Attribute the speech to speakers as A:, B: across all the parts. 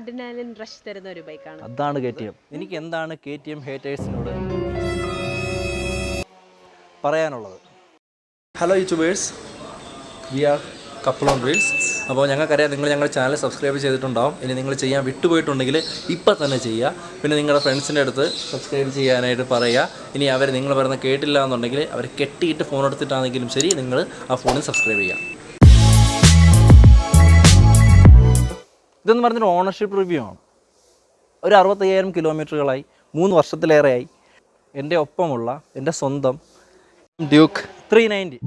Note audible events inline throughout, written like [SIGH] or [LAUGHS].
A: Adrenaline rush തരുന്ന ഒരു ബൈക്കാണ്
B: അതാണ് കെ ടി എം എനിക്ക് എന്താണ് കെ ടി എം ഹേറ്റേഴ്സിനോട് പറയാനുള്ളത്?
C: Hello YouTubers we are couple on reels അപ്പോൾ ഞങ്ങൾക്കറിയാം നിങ്ങൾ ഞങ്ങളുടെ ചാനൽ സബ്സ്ക്രൈബ് ചെയ്തിട്ടുണ്ടാവും. ഇനി നിങ്ങൾ ചെയ്യാൻ വിട്ടുപോയിട്ടുണ്ടെങ്കിൽ ഇപ്പം തന്നെ ചെയ്യുക. പിന്നെ നിങ്ങളുടെ ഫ്രണ്ട്സിന്റെ അടുത്ത് സബ്സ്ക്രൈബ് ചെയ്യാനായിട്ട് പറയുക. ഇനി അവർ നിങ്ങൾ പറയുന്ന കേട്ടില്ല എന്നുണ്ടെങ്കിൽ അവർ കെട്ടിയിട്ട് ഫോൺ എടുത്തിട്ടാണെങ്കിലും ശരി നിങ്ങൾ ആ ഫോണിൽ സബ്സ്ക്രൈബ് ചെയ്യുക.
B: ഇതെന്ന് പറഞ്ഞൊരു ഓണർഷിപ്പ് റിവ്യൂ ആണ്. ഒരു അറുപത്തയ്യായിരം കിലോമീറ്ററുകളായി മൂന്ന് വർഷത്തിലേറെയായി. എന്റെ ഒപ്പമുള്ള എന്റെ സ്വന്തം ഡ്യൂക്ക് ത്രീ നയന്റി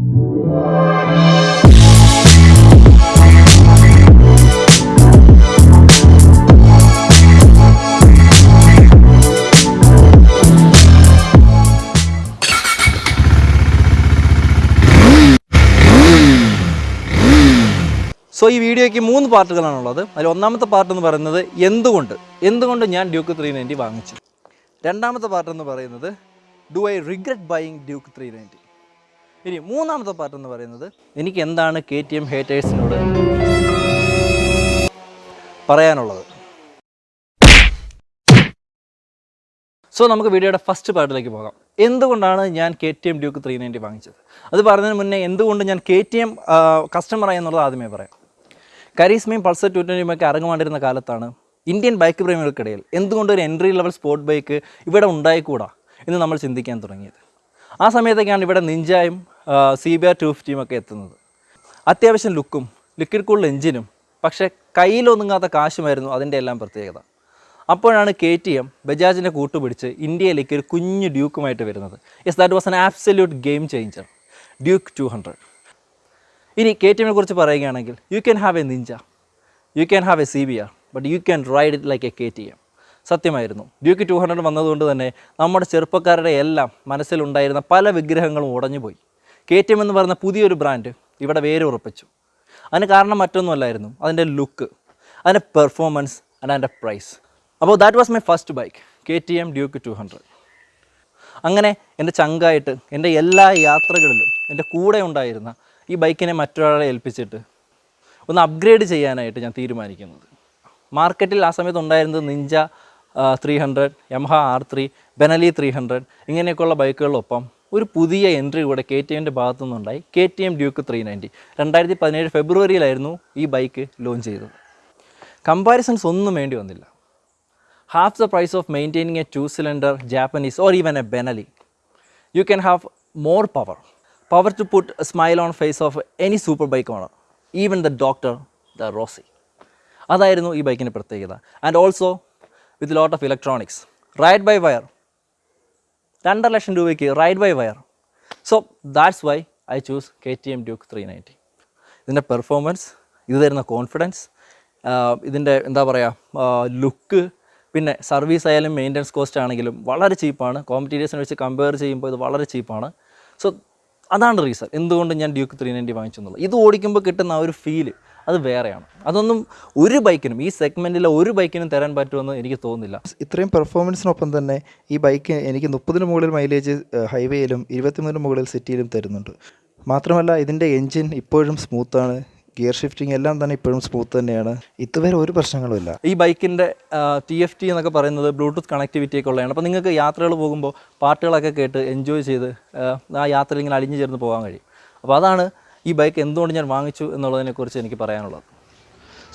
B: സോ ഈ വീഡിയോയ്ക്ക് മൂന്ന് പാർട്ടുകളാണുള്ളത്. അതിൽ ഒന്നാമത്തെ പാർട്ട് എന്ന് പറയുന്നത് എന്തുകൊണ്ട്? എന്തുകൊണ്ട് ഞാൻ ഡ്യൂക്ക് ത്രീ നയന്റി വാങ്ങിച്ചു? രണ്ടാമത്തെ പാർട്ട് എന്ന് പറയുന്നത് do I regret buying Duke three ninety ഇനി മൂന്നാമത്തെ പാർട്ട് എന്ന് പറയുന്നത് എനിക്ക് എന്താണ് കെ ടി എം ഹേറ്റേഴ്സിനോട് പറയാനുള്ളത്? സോ നമുക്ക് വീഡിയോയുടെ ഫസ്റ്റ് പാർട്ടിലേക്ക് പോകാം. എന്തുകൊണ്ടാണ് ഞാൻ K T M Duke three ninety വാങ്ങിച്ചത്? അത് പറഞ്ഞതിന് മുന്നേ എന്തുകൊണ്ട് ഞാൻ കെ ടി എം കസ്റ്റമറായി എന്നുള്ളത് ആദ്യമേ പറയാം. കരീസ്മയും പൾസർ ടു ട്വന്റിയും ഒക്കെ ഇറങ്ങുമാണ്ടിരുന്ന കാലത്താണ് ഇന്ത്യൻ ബൈക്ക് പ്രേമികൾക്കിടയിൽ എന്തുകൊണ്ട് ഒരു എൻട്രി ലെവൽ സ്പോർട്ട് ബൈക്ക് ഇവിടെ ഉണ്ടായിക്കൂടാ എന്ന് നമ്മൾ ചിന്തിക്കാൻ തുടങ്ങിയത്. ആ സമയത്തൊക്കെയാണ് ഇവിടെ നിഞ്ചായും സി ബി ആർ ടു ഫിഫ്റ്റിയും ഒക്കെ എത്തുന്നത്. അത്യാവശ്യം ലുക്കും ലിക്വിഡ് കൂൾ എഞ്ചിനും പക്ഷേ കയ്യിലൊതുങ്ങാത്ത കാശുമായിരുന്നു അതിന്റെ എല്ലാം പ്രത്യേകത. അപ്പോഴാണ് കെ ടി എം ബജാജിനെ കൂട്ടുപിടിച്ച് ഇന്ത്യയിലേക്ക് ഒരു കുഞ്ഞു ഡ്യൂക്കുമായിട്ട് വരുന്നത്. Yes that was an absolute game changer Duke two hundred ഇനി കെ ടി എമ്മിനെ കുറിച്ച് പറയുകയാണെങ്കിൽ you can have a ninja you can have a C B R but you can ride it like a K T M സത്യമായിരുന്നു. Duke two hundred വന്നതുകൊണ്ട് തന്നെ നമ്മുടെ ചെറുപ്പക്കാരുടെ എല്ലാം മനസ്സിലുണ്ടായിരുന്ന പല വിഗ്രഹങ്ങളും ഉടഞ്ഞുപോയി. കെ ടി എം എന്ന് പറയുന്ന പുതിയൊരു ബ്രാൻഡ് ഇവിടെ വേരുറപ്പിച്ചു. അതിന് കാരണം മറ്റൊന്നുമല്ലായിരുന്നു. അതിന്റെ ലുക്ക് അതിന്റെ പെർഫോമൻസ് ആൻഡ് അതിന്റെ പ്രൈസ് അപ്പോൾ that was my first bike K T M Duke two hundred അങ്ങനെ എന്റെ ചങ്കായിട്ട് എന്റെ എല്ലാ യാത്രകളിലും എന്റെ കൂടെ ഉണ്ടായിരുന്ന ഈ ബൈക്കിനെ മറ്റൊരാളെ ഏൽപ്പിച്ചിട്ട് ഒന്ന് അപ്ഗ്രേഡ് ചെയ്യാനായിട്ട് ഞാൻ തീരുമാനിക്കുന്നത്. മാർക്കറ്റിൽ ആ സമയത്ത് ഉണ്ടായിരുന്നത് Ninja three hundred Yamaha R three Benelli three hundred ഇങ്ങനെയൊക്കെയുള്ള ബൈക്കുകളിലൊപ്പം ഒരു പുതിയ എൻട്രി കൂടെ കെ ടി എമ്മിന്റെ ഭാഗത്തു നിന്നുണ്ടായി K T M Duke three ninety രണ്ടായിരത്തി പതിനേഴ് ഫെബ്രുവരിയിലായിരുന്നു ഈ ബൈക്ക് ലോഞ്ച് ചെയ്തത്. കമ്പാരിസൺസ് ഒന്നും വേണ്ടി വന്നില്ല. Half the price of maintaining a two cylinder Japanese or even a Benelli you can have more power. To put a smile on face of any super bike owner, even the doctor, the Rossi. അതായിരുന്നു ഈ ബൈക്കിന്റെ പ്രത്യേകത. And also with lot of electronics ride by wire രണ്ടര ലക്ഷം രൂപയ്ക്ക് ride by wire so that's why I choose K T M Duke three ninety ഇതിന്റെ performance ഇത് തരുന്ന confidence ഇതിന്റെ എന്താ പറയുക ലുക്ക് പിന്നെ സർവീസ് ആയാലും മെയിന്റനൻസ് കോസ്റ്റ് ആണെങ്കിലും വളരെ ചീപ്പാണ് കോമ്പറ്റീറ്റേഴ്സിനെ വെച്ച് കമ്പയർ ചെയ്യുമ്പോൾ ഇത് വളരെ ചീപ്പാണ് സോ അതാണ് റീസൺ എന്തുകൊണ്ട് ഞാൻ ഡ്യൂക്ക് ത്രീ നയന്റി വാങ്ങിച്ചെന്നുള്ളത് ഇത് ഓടിക്കുമ്പോൾ കിട്ടുന്ന ആ ഒരു ഫീൽ അത് വേറെയാണ്. അതൊന്നും ഒരു ബൈക്കിനും ഈ സെഗ്മെന്റിലെ ഒരു ബൈക്കിനും തരാൻ പറ്റുമെന്ന് എനിക്ക് തോന്നുന്നില്ല.
D: ഇത്രയും പെർഫോമൻസിനൊപ്പം തന്നെ ഈ ബൈക്ക് എനിക്ക് മുപ്പതിന് മുകളിൽ മൈലേജ് ഹൈവേയിലും ഇരുപത്തിമൂന്നിന് മുകളിൽ സിറ്റിയിലും തരുന്നുണ്ട്. മാത്രമല്ല ഇതിന്റെ എൻജിൻ ഇപ്പോഴും സ്മൂത്താണ് ഗിയർ ഷിഫ്റ്റിംഗ് എല്ലാം തന്നെ ഇപ്പോഴും സ്മൂത്ത് തന്നെയാണ്. ഇതുവരെ ഒരു പ്രശ്നങ്ങളുമില്ല
B: ഈ ബൈക്കിന്റെ ടി എഫ് ടി എന്നൊക്കെ പറയുന്നത് ബ്ലൂടൂത്ത് കണക്ടിവിറ്റി ഒക്കെ ഉള്ളതാണ്. അപ്പോൾ നിങ്ങൾക്ക് യാത്രകൾ പോകുമ്പോൾ പാട്ടുകളൊക്കെ കേട്ട് എൻജോയ് ചെയ്ത് ആ, യാത്ര യാത്രയിൽ ഇങ്ങനെ അലിഞ്ഞു ചേർന്ന് പോകാൻ കഴിയും. അപ്പോൾ അതാണ് ഈ ബൈക്ക് എന്തുകൊണ്ട് ഞാൻ വാങ്ങിച്ചു എന്നുള്ളതിനെക്കുറിച്ച് എനിക്ക് പറയാനുള്ളത്.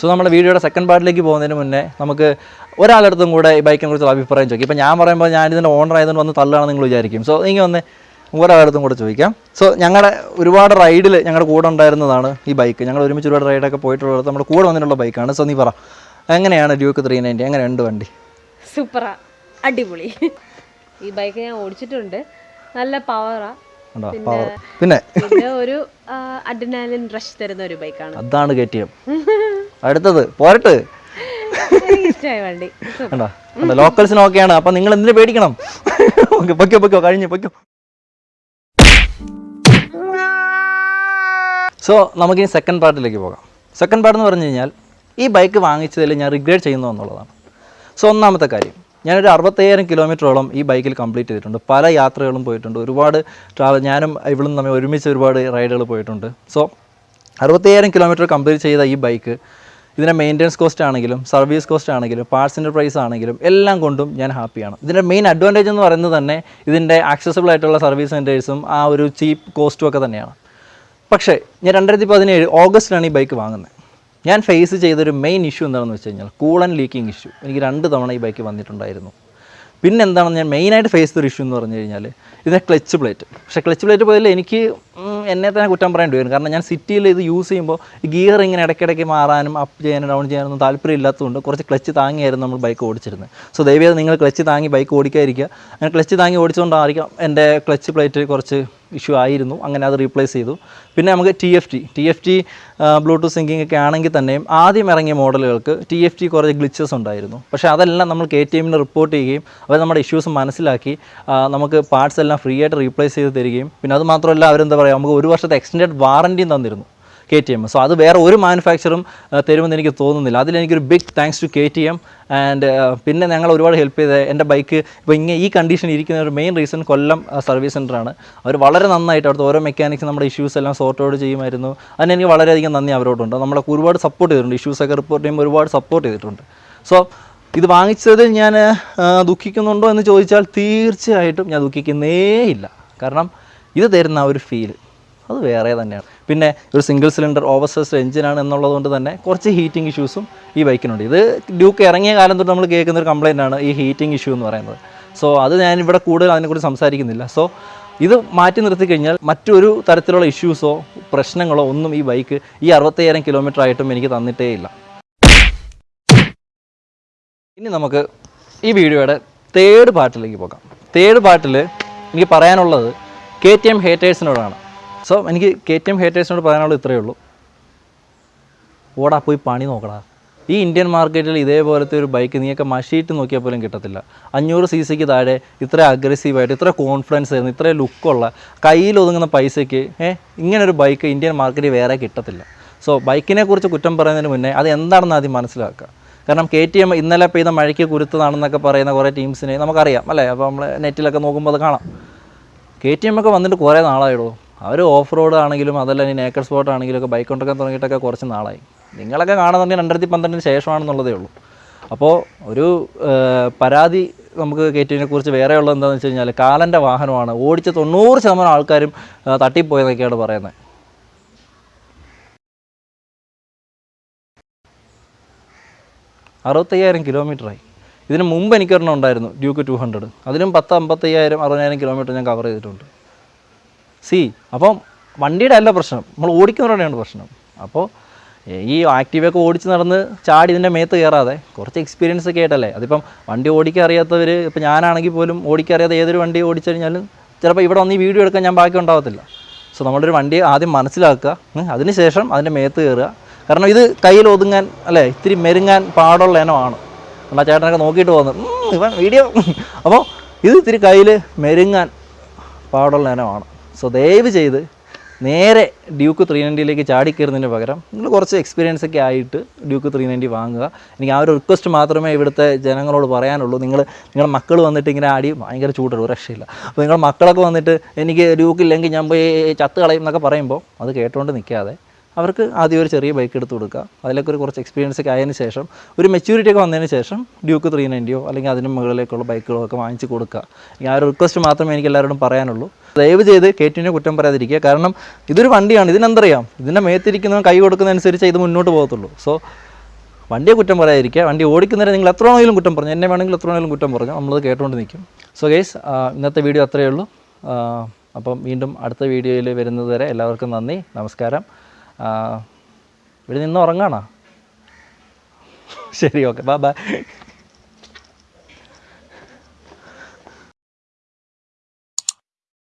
B: സോ നമ്മുടെ വീഡിയോയുടെ സെക്കൻഡ് പാർട്ടിലേക്ക് പോകുന്നതിന് മുന്നേ നമുക്ക് ഒരാളുടെ അടുത്തും കൂടെ ഈ ബൈക്കിനെ കുറിച്ചുള്ള അഭിപ്രായം ചോദിക്കും. ഇപ്പോൾ ഞാൻ പറയുമ്പോൾ ഞാനിതിന്റെ ഓണർ ആയതുകൊണ്ട് വന്ന് തള്ളുകയാണെന്ന് നിങ്ങൾ വിചാരിക്കും. സോ നിങ്ങൾ ഒന്ന് ഒരാളടുത്തും കൂടെ ചോദിക്കാം. സോ ഞങ്ങളുടെ ഒരുപാട് റൈഡിൽ ഞങ്ങളുടെ കൂടെ ഉണ്ടായിരുന്നതാണ് ഈ ബൈക്ക് ഞങ്ങൾ ഒരുമിച്ച് ഒരുപാട് റൈഡൊക്കെ പോയിട്ടുള്ളത് നമ്മുടെ കൂടെ വന്നിട്ടുള്ള ബൈക്കാണ് സോ നീ പറ. എങ്ങനെയാണ് ഡ്യൂക്ക് ത്രീ നയന്റി എങ്ങനെയുണ്ട് വണ്ടി?
A: സൂപ്പറാ അടിപൊളി. ഈ ബൈക്ക് ഞാൻ ഓടിച്ചിട്ടുണ്ട്. നല്ല പവറാ
B: പിന്നെ
A: ഒരു അഡ്രിനാലിൻ റഷ് തരുന്ന ഒരു ബൈക്കാണ്
B: അതാണ് കെ [LAUGHS] അടുത്തത് പോരട്ട്.
A: ഇഷ്ടമായ വണ്ടി.
B: കണ്ടോ കണ്ടോ ലോക്കൽസിന് ഓക്കെയാണ് അപ്പം നിങ്ങൾ എന്തിനു പേടിക്കണം? ഓക്കെ പൊക്കോ പൊക്കോ കഴിഞ്ഞു പൊയ്ക്കോ. സോ നമുക്കിനി സെക്കൻഡ് പാർട്ടിലേക്ക് പോകാം. സെക്കൻഡ് പാർട്ട് എന്ന് പറഞ്ഞു കഴിഞ്ഞാൽ ഈ ബൈക്ക് വാങ്ങിച്ചതിൽ ഞാൻ റിഗ്രേറ്റ് ചെയ്യുന്നു എന്നുള്ളതാണ്. സോ ഒന്നാമത്തെ കാര്യം. ഞാനൊരു അറുപത്തയ്യായിരം കിലോമീറ്ററോളം ഈ ബൈക്കിൽ കംപ്ലീറ്റ് ചെയ്തിട്ടുണ്ട്. പല യാത്രകളും പോയിട്ടുണ്ട്. ഒരുപാട് ട്രാവൽ ഞാനും ഇവളും തമ്മിൽ ഒരുമിച്ച് ഒരുപാട് റൈഡുകൾ പോയിട്ടുണ്ട്. സോ അറുപത്തയ്യായിരം കിലോമീറ്റർ കംപ്ലീറ്റ് ചെയ്ത ഈ ബൈക്ക് ഇതിന്റെ മെയിന്റനൻസ് കോസ്റ്റ് ആണെങ്കിലും സർവീസ് കോസ്റ്റ് ആണെങ്കിലും പാർട്സിന്റെ പ്രൈസ് ആണെങ്കിലും എല്ലാം കൊണ്ടും ഞാൻ ഹാപ്പിയാണ് ഇതിന്റെ മെയിൻ അഡ്വാന്റേജ് എന്ന് പറയുന്നത് തന്നെ ഇതിന്റെ ആക്സസിബിൾ ആയിട്ടുള്ള സർവീസ് സെന്റേഴ്സും ആ ഒരു ചീപ്പ് കോസ്റ്റും ഒക്കെ തന്നെയാണ്. പക്ഷേ ഞാൻ രണ്ടായിരത്തി പതിനേഴ് ഓഗസ്റ്റിലാണ് ഈ ബൈക്ക് വാങ്ങുന്നത്. ഞാൻ ഫേസ് ചെയ്തൊരു മെയിൻ ഇഷ്യൂ എന്താണെന്ന് വെച്ച് കഴിഞ്ഞാൽ കൂളൻ ലീക്കിംഗ് ഇഷ്യൂ എനിക്ക് രണ്ട് തവണ ഈ ബൈക്ക് വന്നിട്ടുണ്ടായിരുന്നു. പിന്നെ എന്താണ് ഞാൻ മെയിനായിട്ട് ഫേസ് ചെയ്തൊരു ഇഷ്യൂ എന്ന് പറഞ്ഞു കഴിഞ്ഞാൽ ഇതിന്റെ ക്ലച്ച് പ്ലേറ്റ് പക്ഷേ ക്ലച്ച് പ്ലേറ്റ് പോയാൽ എനിക്ക് എന്നെ തന്നെ കുറ്റം പറയേണ്ടി വരും. കാരണം ഞാൻ സിറ്റിയിൽ ഇത് യൂസ് ചെയ്യുമ്പോൾ ഗിയർ ഇങ്ങനെ ഇടയ്ക്കിടയ്ക്ക് മാറാനും അപ്പ് ചെയ്യാനും ഡൗൺ ചെയ്യാനൊന്നും താല്പര്യം ഇല്ലാത്തതുകൊണ്ട് കുറച്ച് ക്ലച്ച് താങ്ങിയായിരുന്നു നമ്മൾ ബൈക്ക് ഓടിച്ചിരുന്നത്. സോ ദയവേത് നിങ്ങൾ ക്ലച്ച് താങ്ങി ബൈക്ക് ഓടിക്കാതിരിക്കുക. അങ്ങനെ ക്ലച്ച് താങ്ങി ഓടിച്ചുകൊണ്ടായിരിക്കാം എന്റെ ക്ലച്ച് പ്ലേറ്റ് കുറച്ച് ഇഷ്യൂ ആയിരുന്നു. അങ്ങനെ അത് റീപ്ലേസ് ചെയ്തു. പിന്നെ നമുക്ക് T F T T F T Bluetooth syncing ഒക്കെ ആണെങ്കിൽ തന്നെയും ആദ്യം ഇറങ്ങിയ മോഡലുകൾക്ക് ടി എഫ് ടി കുറച്ച് ഗ്ലിച്ചസ് ഉണ്ടായിരുന്നു. പക്ഷേ അതെല്ലാം നമ്മൾ കെ ടി എമ്മിന് റിപ്പോർട്ട് ചെയ്യുകയും അവർ നമ്മുടെ ഇഷ്യൂസ് മനസ്സിലാക്കി നമുക്ക് പാർട്സ് എല്ലാം ഫ്രീ ആയിട്ട് റീപ്ലേസ് ചെയ്ത് തരികയും. പിന്നെ അത് മാത്രമല്ല അവരെന്താ പറയുക നമുക്ക് ഒരു വർഷത്തെ എക്സ്റ്റൻഡഡ് വാറന്റിയും തന്നിരുന്നു. കെ ടി എം സോ അത് വേറെ ഒരു മാനുഫാക്ചറും തരുമെന്ന് എനിക്ക് തോന്നുന്നില്ല. അതിലെനിക്കൊരു big thanks to K T M and പിന്നെ ഞങ്ങൾ ഒരുപാട് ഹെൽപ്പ് ചെയ്ത് എന്റെ ബൈക്ക് ഇപ്പോൾ ഇങ്ങനെ ഈ കണ്ടീഷൻ ഇരിക്കുന്ന ഒരു മെയിൻ റീസൺ കൊല്ലം സർവീസ് സെന്ററാണ് അവർ വളരെ നന്നായിട്ട് അവിടുത്തെ ഓരോ മെക്കാനിക്സ് നമ്മുടെ ഇഷ്യൂസ് എല്ലാം സോർട്ട് ഔട്ട് ചെയ്യുമായിരുന്നു. അതിന് എനിക്ക് വളരെയധികം നന്ദി അവരോടുണ്ട്. നമ്മളെ ഒരുപാട് സപ്പോർട്ട് ചെയ്തിട്ടുണ്ട്. ഇഷ്യൂസൊക്കെ റിപ്പോർട്ട് ചെയ്യുമ്പോൾ ഒരുപാട് സപ്പോർട്ട് ചെയ്തിട്ടുണ്ട്. സോ ഇത് വാങ്ങിച്ചതിൽ ഞാൻ ദുഃഖിക്കുന്നുണ്ടോ എന്ന് ചോദിച്ചാൽ തീർച്ചയായിട്ടും ഞാൻ ദുഃഖിക്കുന്നേ ഇല്ല കാരണം ഇത് തരുന്ന ആ ഒരു ഫീൽ അത് വേറെ തന്നെയാണ്. പിന്നെ ഒരു സിംഗിൾ സിലിണ്ടർ ഓവർ സൈസ്ഡ് എഞ്ചിനാണ് എന്നുള്ളത് കൊണ്ട് തന്നെ കുറച്ച് ഹീറ്റിംഗ് ഇഷ്യൂസും ഈ ബൈക്കിനുണ്ട് ഇത് ഡ്യൂക്ക് ഇറങ്ങിയ കാലം തൊട്ട് നമ്മൾ കേൾക്കുന്ന ഒരു കംപ്ലൈന്റ് ആണ് ഈ ഹീറ്റിംഗ് ഇഷ്യൂ എന്ന് പറയുന്നത്. സോ അത് ഞാൻ ഇവിടെ കൂടുതൽ അതിനെക്കുറിച്ച് സംസാരിക്കുന്നില്ല. സോ ഇത് മാറ്റി നിർത്തി കഴിഞ്ഞാൽ മറ്റൊരു തരത്തിലുള്ള ഇഷ്യൂസോ പ്രശ്നങ്ങളോ ഒന്നും ഈ ബൈക്ക് ഈ അറുപത്തയ്യായിരം കിലോമീറ്റർ ആയിട്ടും എനിക്ക് തന്നിട്ടേ ഇല്ല. ഇനി നമുക്ക് ഈ വീഡിയോയുടെ തേർഡ് പാർട്ടിലേക്ക് പോകാം. തേർഡ് പാർട്ടിൽ എനിക്ക് പറയാനുള്ളത് കെ ടി എം ഹേറ്റേഴ്സിനോടാണ് സോ എനിക്ക് കെ ടി എം ഹേറ്റേഴ്സിനോട് പറയാനുള്ളത് ഇത്രയേ ഉള്ളൂ. ഓടാ പോയി പണി നോക്കടാ. ഈ ഇന്ത്യൻ മാർക്കറ്റിൽ ഇതേപോലത്തെ ഒരു ബൈക്ക് നീയൊക്കെ മഷീറ്റ് നോക്കിയാൽ പോലും കിട്ടത്തില്ല. അഞ്ഞൂറ് സി സിക്ക് താഴെ ഇത്ര അഗ്രസീവായിട്ട് ഇത്ര കോൺഫിഡൻസ് ആയിരുന്നു ഇത്ര ലുക്കുള്ള കയ്യിൽ ഒതുങ്ങുന്ന പൈസയ്ക്ക് ഏ ഇങ്ങനൊരു ബൈക്ക് ഇന്ത്യൻ മാർക്കറ്റിൽ വേറെ കിട്ടത്തില്ല. സോ ബൈക്കിനെക്കുറിച്ച് കുറ്റം പറയുന്നതിന് മുന്നേ അത് എന്താണെന്ന് ആദ്യം മനസ്സിലാക്കുക. കാരണം കെ ടി എം ഇന്നലെ പെയ്ത മഴയ്ക്ക് കുരുത്തതാണെന്നൊക്കെ പറയുന്ന കുറേ ടീംസിനെ നമുക്കറിയാം അല്ലേ? അപ്പോൾ നമ്മൾ നെറ്റിലൊക്കെ നോക്കുമ്പോൾ അത് കാണാം. കെ ടി എം ഒക്കെ വന്നിട്ട് കുറേ നാളായിടോ അവർ ഓഫ് റോഡ് ആണെങ്കിലും അതല്ല ഇനി നേക്കർ സ്പോട്ട് ആണെങ്കിലും ഒക്കെ ബൈക്ക് കൊണ്ടൊക്കെ തുടങ്ങിയിട്ടൊക്കെ കുറച്ച് നാളായി. നിങ്ങളൊക്കെ കാണുന്നുണ്ടെങ്കിൽ രണ്ടായിരത്തി പന്ത്രണ്ടിന് ശേഷമാണെന്നുള്ളതേ ഉള്ളൂ. അപ്പോൾ ഒരു പരാതി നമുക്ക് കെ ടി എമ്മിനെ കുറിച്ച് വേറെ ഉള്ളത് എന്താണെന്ന് വെച്ച് കഴിഞ്ഞാൽ കാലന്റെ വാഹനമാണ്. ഓടിച്ച തൊണ്ണൂറ് ശതമാനം ആൾക്കാരും തട്ടിപ്പോയെന്നൊക്കെയാണ് പറയുന്നത്. അറുപത്തയ്യായിരം കിലോമീറ്ററായി. ഇതിന് മുമ്പ് എനിക്കൊരെണ്ണം ഉണ്ടായിരുന്നു ഡ്യൂക്ക് ടു ഹൺഡ്രഡ് അതിനും പത്ത് അമ്പത്തയ്യായിരം അറുപതിനായിരം കിലോമീറ്റർ ഞാൻ കവർ ചെയ്തിട്ടുണ്ട്. സി അപ്പം വണ്ടിയുടെ അല്ല പ്രശ്നം. നമ്മൾ ഓടിക്കുന്നവരുടെയാണ് പ്രശ്നം. അപ്പോൾ ഈ ആക്റ്റീവൊക്കെ ഓടിച്ച് നടന്ന് ചാടി ഇതിന്റെ മേത്ത് കയറാതെ കുറച്ച് എക്സ്പീരിയൻസ് ഒക്കെ ആയിട്ടല്ലേ? അതിപ്പം വണ്ടി ഓടിക്കാൻ അറിയാത്തവർ ഇപ്പം ഞാനാണെങ്കിൽ പോലും ഓടിക്കാൻ അറിയാതെ ഏതൊരു വണ്ടി ഓടിച്ചു കഴിഞ്ഞാലും ചിലപ്പോൾ ഇവിടെ വന്ന് ഈ വീഡിയോ എടുക്കാൻ ഞാൻ ബാക്കി ഉണ്ടാവത്തില്ല. സോ നമ്മളൊരു വണ്ടി ആദ്യം മനസ്സിലാക്കുക അതിനുശേഷം അതിന്റെ മേത്ത് കയറുക. കാരണം ഇത് കയ്യിൽ ഒതുങ്ങാൻ അല്ലേ ഇത്തിരി മെരുങ്ങാൻ പാടുള്ള ഇനമാണ്. എന്നാൽ ചേട്ടനൊക്കെ നോക്കിയിട്ട് പോകുന്നത് ഇവൻ വീഡിയോ അപ്പോൾ ഇത് ഇത്തിരി കയ്യിൽ മെരുങ്ങാൻ പാടുള്ള ഇനമാണ്. സോ ദയവ് ചെയ്ത് നേരെ ഡ്യൂക്ക് ത്രീ നയന്റിയിലേക്ക് ചാടിക്കയറുന്നതിന് പകരം നിങ്ങൾ കുറച്ച് എക്സ്പീരിയൻസ് ഒക്കെ ആയിട്ട് ഡ്യൂക്ക് ത്രീ നയന്റി വാങ്ങുക. എനിക്ക് ആ ഒരു റിക്വസ്റ്റ് മാത്രമേ ഇവിടുത്തെ ജനങ്ങളോട് പറയാനുള്ളൂ. നിങ്ങൾ നിങ്ങളുടെ മക്കൾ വന്നിട്ട് ഇങ്ങനെ ആടി ഭയങ്കര ചൂടുള്ളൂ രക്ഷയില്ല. അപ്പോൾ നിങ്ങളുടെ മക്കളൊക്കെ വന്നിട്ട് എനിക്ക് ഡ്യൂക്ക് ഇല്ലെങ്കിൽ ഞാൻ പോയി ചത്ത് കളയും എന്നൊക്കെ പറയുമ്പോൾ അത് കേട്ടുകൊണ്ട് നിൽക്കാതെ അവർക്ക് ആദ്യം ഒരു ചെറിയ ബൈക്ക് എടുത്ത് കൊടുക്കുക. അതിലൊക്കെ ഒരു കുറച്ച് എക്സ്പീരിയൻസ് ഒക്കെ ആയതിനു ശേഷം ഒരു മെച്യൂരിറ്റി ഒക്കെ വന്നതിന് ശേഷം ഡ്യൂക്ക് ത്രീ നയന്റിയോ അല്ലെങ്കിൽ അതിന് മുകളിലേക്കുള്ള ബൈക്കുകളോ ഒക്കെ വാങ്ങിച്ച് കൊടുക്കുക. ആ ഒരു റിക്വസ്റ്റ് മാത്രമേ എനിക്ക് എല്ലാവരോടും പറയാനുള്ളൂ. ദയവ് ചെയ്ത് കേറ്റിനെ കുറ്റം പറയാതിരിക്കുക. കാരണം ഇതൊരു വണ്ടിയാണ്. ഇതിനെന്തറിയാം ഇതിന്റെ മേത്തിരിക്കുന്നവൻ കൈ കൊടുക്കുന്നതനുസരിച്ച് ഇത് മുന്നോട്ട് പോകത്തുള്ളൂ. സോ വണ്ടിയെ കുറ്റം പറയാതിരിക്കുക. വണ്ടി ഓടിക്കുന്നവരെ നിങ്ങൾ എത്ര ആണെങ്കിലും കുറ്റം പറഞ്ഞു. എന്നെ വേണമെങ്കിൽ എത്ര ആണെങ്കിലും കുറ്റം പറഞ്ഞു. നമ്മളത് കേട്ടുകൊണ്ട് നിൽക്കും. സോ ഗൈസ് ഇന്നത്തെ വീഡിയോ അത്രയേ ഉള്ളൂ. അപ്പം വീണ്ടും അടുത്ത വീഡിയോയിൽ വരുന്നത് വരെ എല്ലാവർക്കും നന്ദി. നമസ്കാരം. ഇവിടെ നിന്ന് ഉറങ്ങാണോ? ശരി ഓക്കെ. ബാ ബൈ.